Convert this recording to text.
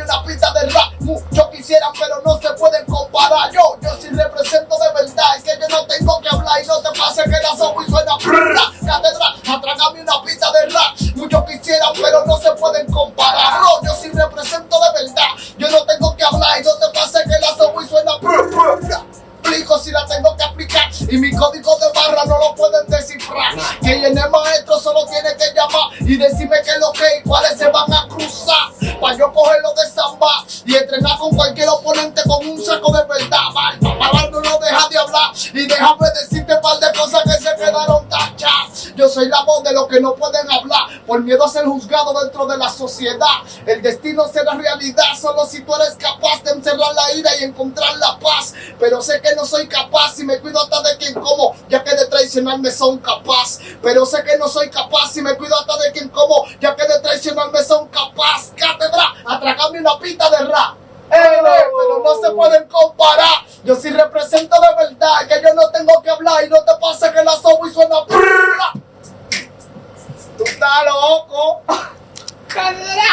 una pista de rap, muchos quisieran pero no se pueden comparar. Yo, yo sí represento de verdad, es que yo no tengo que hablar y no te pase que la y suena prrra. Catedral, atrágame una pista de rap, muchos quisieran pero no se pueden comparar. No, yo sí represento de verdad, yo no tengo que hablar y no te pase que la y suena prrra. Explico si la tengo que aplicar y mi código de barra no lo pueden descifrar. Que el maestro solo tiene que llamar y decirme qué es lo que y cuáles se van a. Para yo cogerlo de samba y entrenar con cualquier oponente con un saco de verdad. Mal, papá no lo deja de hablar y déjame decirte un par de cosas que se quedaron tachas. Yo soy la voz de los que no pueden hablar por miedo a ser juzgado dentro de la sociedad. El destino será realidad solo si tú eres capaz de encerrar la ira y encontrar la paz. Pero sé que no soy capaz y me cuido hasta de quien como, ya que de traicionarme son capaz. Pero sé que no soy capaz y me cuido hasta de quien como, ya que de traicionarme son capaz. Atracarme una pita de rap. Eh, pero no se pueden comparar. Yo sí represento de verdad que yo no tengo que hablar y no te pase que la sobo y suena. Tú estás loco.